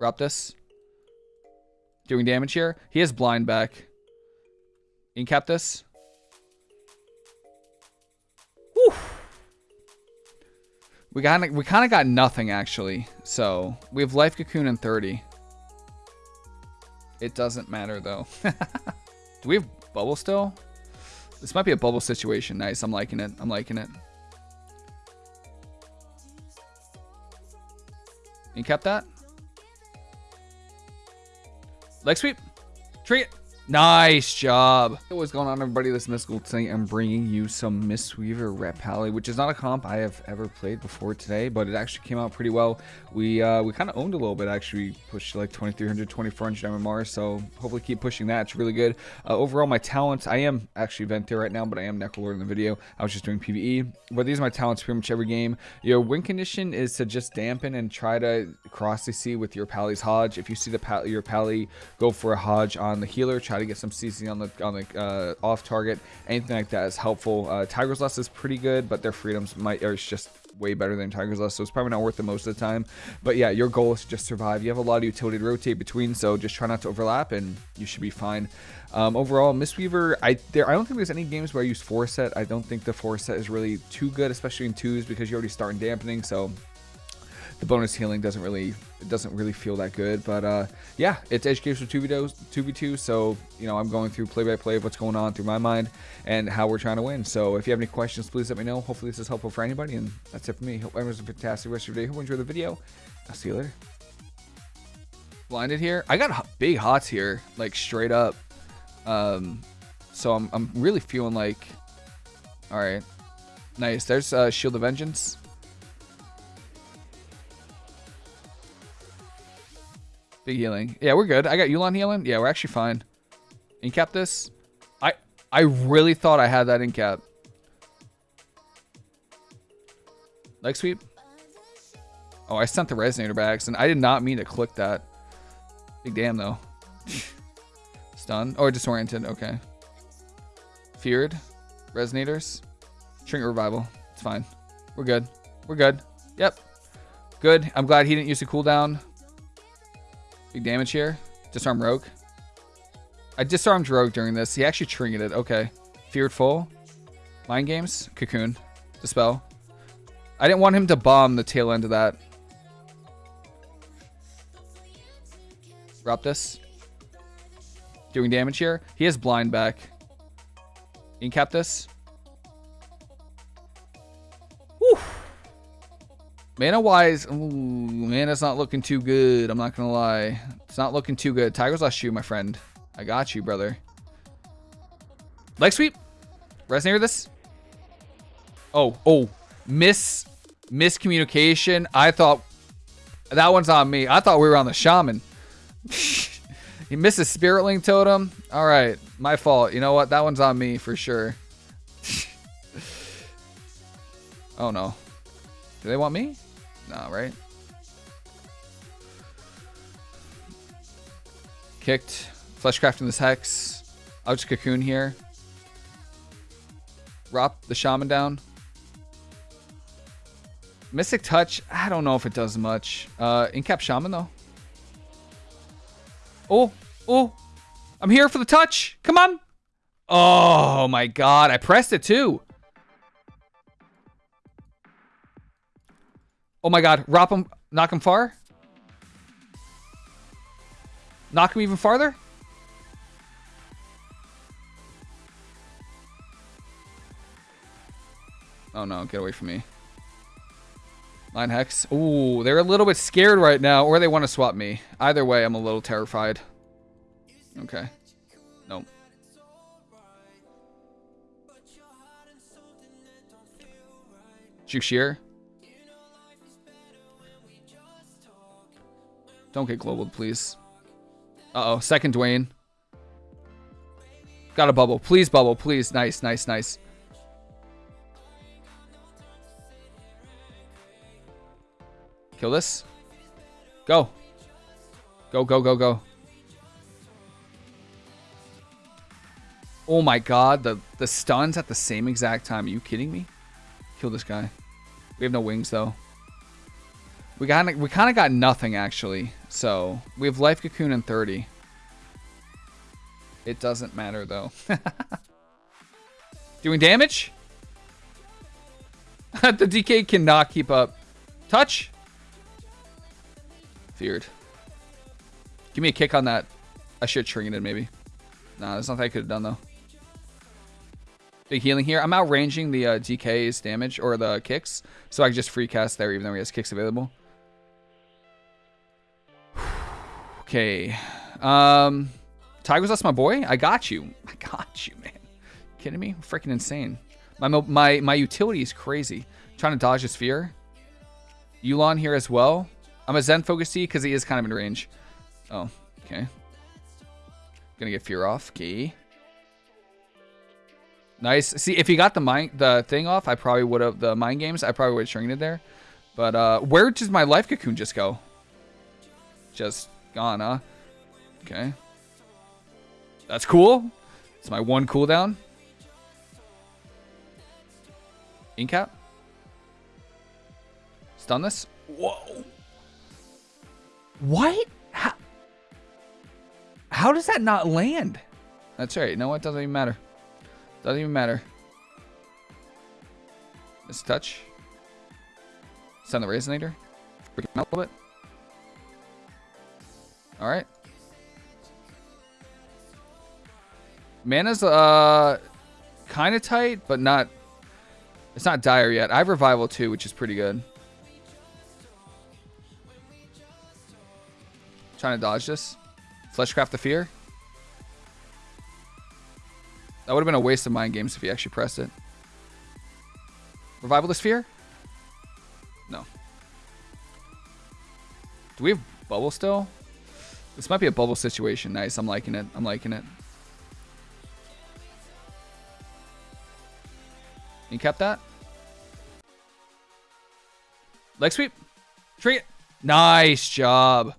Raptus. Doing damage here. He has blind back. Incap this. Whew. We got we kind of got nothing actually. So we have life cocoon and 30. It doesn't matter though. Do we have bubble still? This might be a bubble situation. Nice. I'm liking it. I'm liking it. You kept that? Leg sweep. Treat. Nice job. What's going on, everybody? This is Mystical. Today I'm bringing you some Mistweaver Ret Pally, which is not a comp I have ever played before today, but it actually came out pretty well. We uh, we kind of owned a little bit, actually. We pushed like 2300, 2400 MMR, so hopefully keep pushing that. It's really good. Uh, overall, my talents, I am actually Venthyr right now, but I am Necrolord in the video. I was just doing PvE, but these are my talents pretty much every game. Your win condition is to just dampen and try to cross the sea with your Pally's HoJ. If you see the pal your Pally go for a HoJ on the healer, try try to get some CC on the on the uh, off target. Anything like that is helpful. Uh, Tiger's Lust is pretty good, but their freedoms might are just way better than Tiger's Lust, so it's probably not worth it most of the time. But yeah, your goal is to just survive. You have a lot of utility to rotate between, so just try not to overlap, and you should be fine. Um, overall, Mistweaver, I there I don't think there's any games where I use four Set. I don't think the four Set is really too good, especially in twos, because you're already start in dampening, so the bonus healing doesn't really it doesn't really feel that good. But uh, yeah, it's educational 2v2, 2v2, so you know I'm going through play by play of what's going on through my mind and how we're trying to win. So if you have any questions, please let me know. Hopefully this is helpful for anybody, and that's it for me. Hope everyone's a fantastic rest of your day. Hope you enjoy the video. I'll see you later. Blinded here. I got big hots here, like straight up. Um, so I'm I'm really feeling like, all right, nice. There's uh, Shield of Vengeance. Big healing. Yeah, we're good. I got Yu'lon healing. Yeah, we're actually fine. Incap this. I I really thought I had that incap. Leg sweep. Oh, I sent the resonator bags, and I did not mean to click that. Big damn though. Stun. Or oh, disoriented. Okay. Feared. Resonators. Shrink revival. It's fine. We're good. We're good. Yep. Good. I'm glad he didn't use the cooldown. Big damage here. Disarm Rogue. I disarmed Rogue during this. He actually trinketed. Okay. Feared Full. Mind Games. Cocoon. Dispel. I didn't want him to bomb the tail end of that. Raptus. Doing damage here. He has blind back. Incap this. Mana wise, ooh, mana's not looking too good. I'm not gonna lie. It's not looking too good. Tiger's last shoe, my friend. I got you, brother. Leg sweep. Resonator this. Oh, oh. Miss miscommunication. I thought that one's on me. I thought we were on the shaman. he misses spirit link totem. All right, my fault. You know what? That one's on me for sure. oh no. Do they want me? Nah, right? Kicked. Fleshcraft in this Hex. I'll Cocoon here. Drop the Shaman down. Mystic Touch, I don't know if it does much. Uh, Incap Shaman, though. Oh, oh. I'm here for the touch. Come on. Oh, my God. I pressed it, too. Oh my god, Rop him, knock him far? Knock him even farther? Oh no, get away from me. Line Hex. Ooh, they're a little bit scared right now, or they want to swap me. Either way, I'm a little terrified. Okay. Nope. Juke Don't get global, please. Uh-oh. Second Dwayne. Got a bubble. Please bubble. Please. Nice, nice, nice. Kill this. Go. Go, go, go, go. Oh my god, the, the stuns at the same exact time. Are you kidding me? Kill this guy. We have no wings, though. We got we kind of got nothing actually. So we have life cocoon and 30. It doesn't matter though. Doing damage? the DK cannot keep up. Touch? Feared. Give me a kick on that. I should have it maybe. Nah, there's nothing I could have done though. Big healing here. I'm outranging the uh, DK's damage or the kicks, so I can just free cast there even though he has kicks available. Okay. Um, Tigers, that's my boy. I got you. I got you, man. Kidding me? Freaking insane. My my my utility is crazy. I'm trying to dodge a fear. Yu'lon here as well. I'm a Zen Focus Tea because he is kind of in range. Oh, okay. Gonna get fear off. Okay. Nice. See, if he got the mind the thing off, I probably would have the mind games. I probably would have shrinked it there. But uh, where does my life cocoon just go? Just huh? Okay. That's cool. It's my one cooldown. Incap. Stun this. Whoa. What? How, how does that not land? That's right. You know what? Doesn't even matter. Doesn't even matter. Miss touch. Send the resonator. Freak out a little bit. Alright. Mana's uh kind of tight, but not it's not dire yet. I have revival too, which is pretty good. Trying to dodge this. Fleshcraft the fear. That would have been a waste of mind games if he actually pressed it. Revival the Sphere? No. Do we have bubble still? This might be a bubble situation. Nice. I'm liking it. I'm liking it. You kept that? Leg sweep. Tree. Nice job.